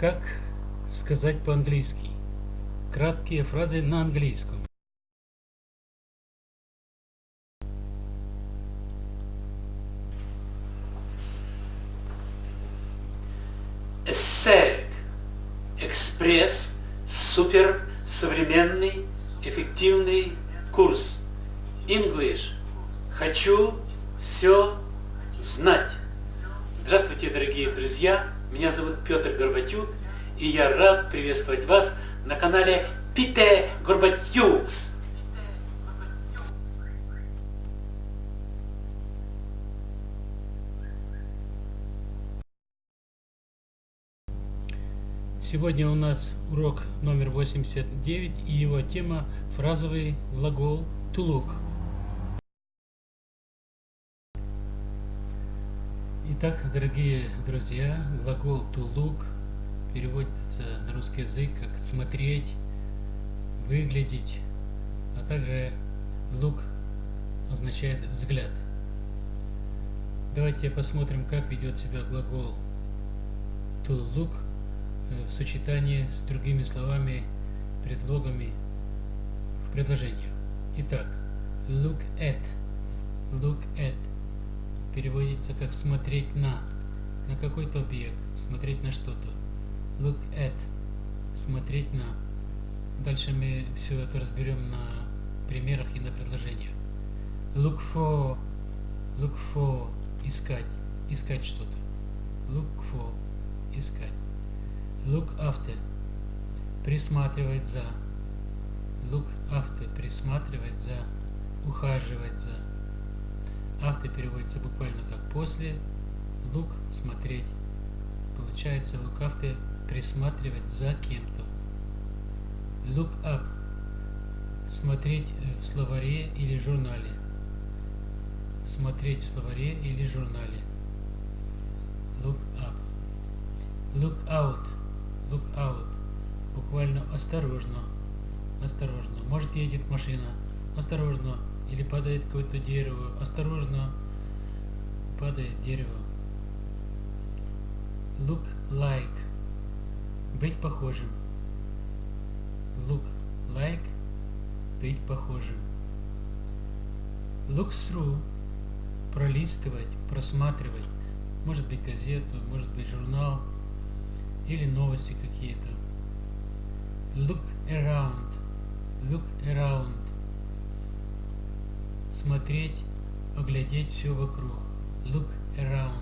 Как сказать по-английски? Краткие фразы на английском. Эссерик. Экспресс. Супер. Современный. Эффективный курс. English. Хочу все знать. Здравствуйте, дорогие друзья! Меня зовут Петр Горбатюк, и я рад приветствовать вас на канале Пите Горбатюкс. Сегодня у нас урок номер 89 и его тема фразовый глагол to look. Итак, дорогие друзья, глагол to look переводится на русский язык как смотреть, выглядеть, а также look означает взгляд. Давайте посмотрим, как ведет себя глагол to look в сочетании с другими словами, предлогами в предложениях. Итак, look at, look at переводится как смотреть на, на какой-то объект, смотреть на что-то. Look at, смотреть на. Дальше мы все это разберем на примерах и на предложениях. Look for, look for, искать, искать что-то. Look for, искать. Look after, присматривать за. Look after, присматривать за, ухаживать за After переводится буквально как после. Look – смотреть. Получается look after – присматривать за кем-то. Look up – смотреть в словаре или журнале. Смотреть в словаре или журнале. Look up. Look out. Look out. Буквально осторожно. Осторожно. Может едет машина. Осторожно или падает какое-то дерево, осторожно, падает дерево. Look like. Быть похожим. Look like. Быть похожим. Look through. Пролистывать, просматривать. Может быть газету, может быть журнал или новости какие-то. Look around. Look around смотреть, оглядеть все вокруг. Look around.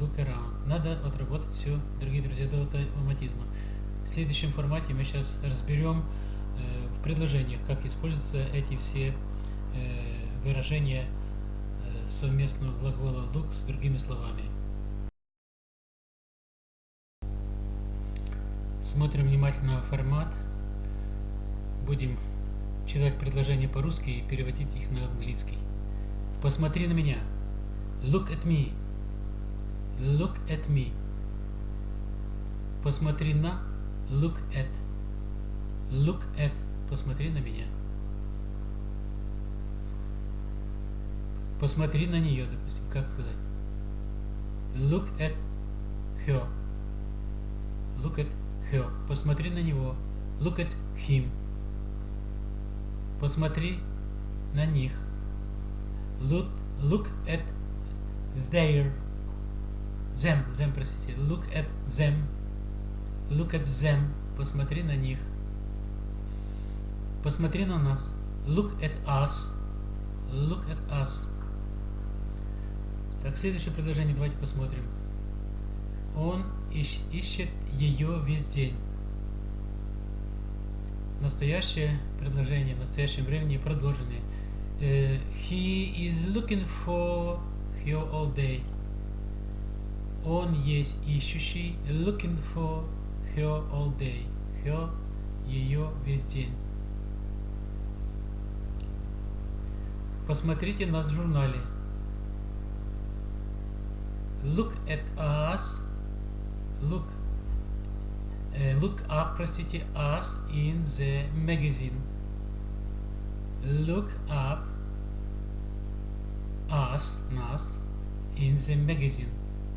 Look around. Надо отработать все, дорогие друзья, до автоматизма. В следующем формате мы сейчас разберем э, в предложениях, как используются эти все э, выражения э, совместного глагола look с другими словами. Смотрим внимательно формат. Будем читать предложения по-русски и переводить их на английский. Посмотри на меня. Look at me. Look at me. Посмотри на. Look at. Look at. Посмотри на меня. Посмотри на нее, допустим. Как сказать? Look at her. Look at her. Посмотри на него. Look at him. Посмотри на них. Look, look at their. Them, them, простите. Look at them. Look at them. Посмотри на них. Посмотри на нас. Look at us. Look at us. Так, следующее предложение давайте посмотрим. Он ищ, ищет ее весь день. Настоящее предложение в настоящем времени продолженное. Uh, he is looking for her all day. Он есть ищущий, looking for her all day. Her – ее весь день. Посмотрите нас в журнале. Look at us. Look look up, простите, us in the magazine. Look up us, нас, in the magazine,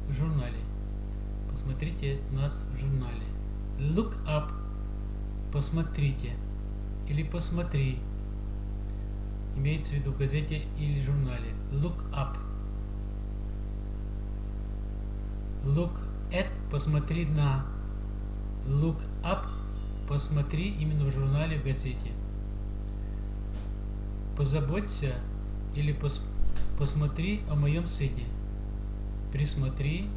в журнале. посмотрите нас в журнале. Look up, посмотрите, или посмотри, имеется в виду в газете или журнале. Look up. Look at, посмотри на. Look up, посмотри именно в журнале, в газете. Позаботься или пос, посмотри о моем сыне. Присмотри,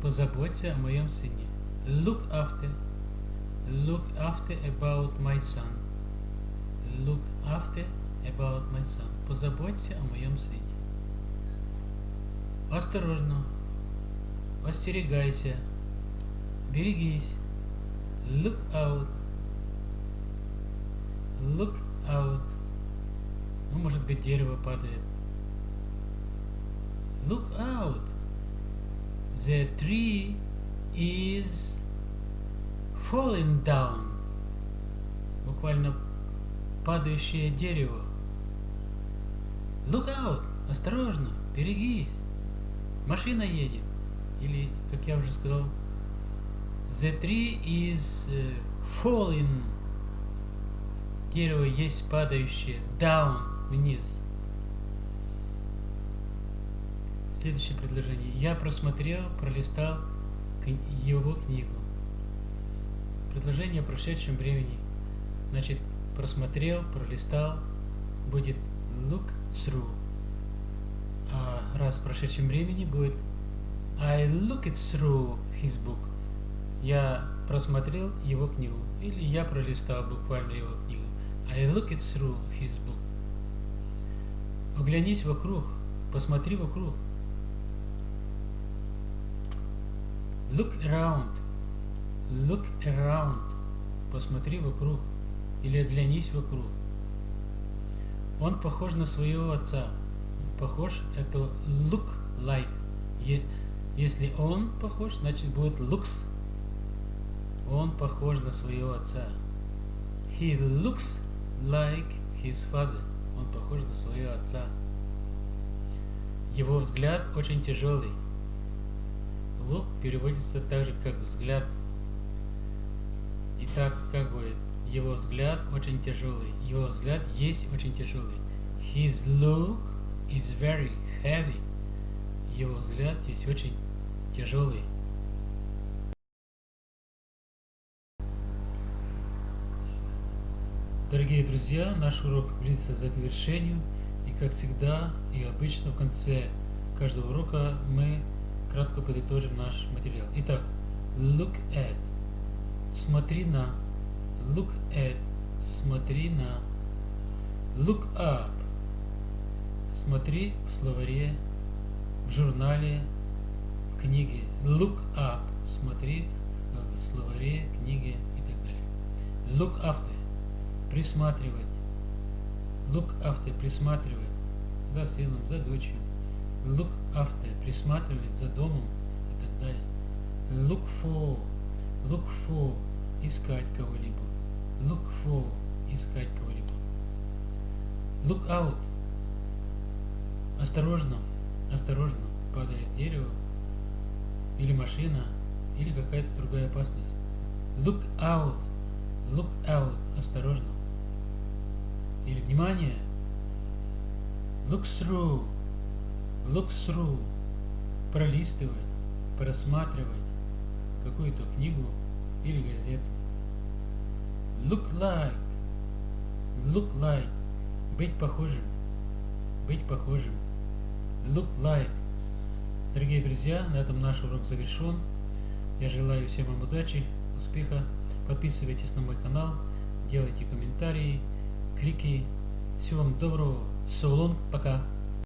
позаботься о моем сыне. Look after, look after about my son. Look after about my son. Позаботься о моем сыне. Осторожно. Остерегайся. Берегись. Look out. Look out. Ну, может быть, дерево падает. Look out. The tree is falling down. Буквально падающее дерево. Look out. Осторожно. Берегись. Машина едет. Или, как я уже сказал, The tree is falling. Дерево есть падающее. Down. Вниз. Следующее предложение. Я просмотрел, пролистал его книгу. Предложение о прошедшем времени. Значит, просмотрел, пролистал, будет look through. А раз в прошедшем времени будет I looked through his book. Я просмотрел его книгу. Или я пролистал буквально его книгу. I looked through his book. Оглянись вокруг. Посмотри вокруг. Look around. Look around. Посмотри вокруг. Или оглянись вокруг. Он похож на своего отца. Похож это look like. Если он похож, значит будет looks. Он похож на своего отца. He looks like his father. Он похож на своего отца. Его взгляд очень тяжелый. Look переводится так же, как взгляд. Итак, как будет? Его взгляд очень тяжелый. Его взгляд есть очень тяжелый. His look is very heavy. Его взгляд есть очень тяжелый. Дорогие друзья, наш урок близится к завершению. И как всегда и обычно в конце каждого урока мы кратко подытожим наш материал. Итак, look at. Смотри на. Look at. Смотри на. Look up. Смотри в словаре в журнале, в книге. Look up. Смотри в словаре, книге и так далее. Look after. Присматривать. Look after. Присматривать за сыном, за дочерью. Look after. Присматривать за домом и так далее. Look for. Look for. Искать кого-либо. Look for. Искать кого-либо. Look out. Осторожно осторожно, падает дерево, или машина, или какая-то другая опасность. Look out, look out, осторожно. Или внимание, look through, look through, пролистывать, просматривать какую-то книгу или газету. Look like, look like, быть похожим, быть похожим look like. Дорогие друзья, на этом наш урок завершен. Я желаю всем вам удачи, успеха. Подписывайтесь на мой канал, делайте комментарии, клики. Всего вам доброго. Long, пока.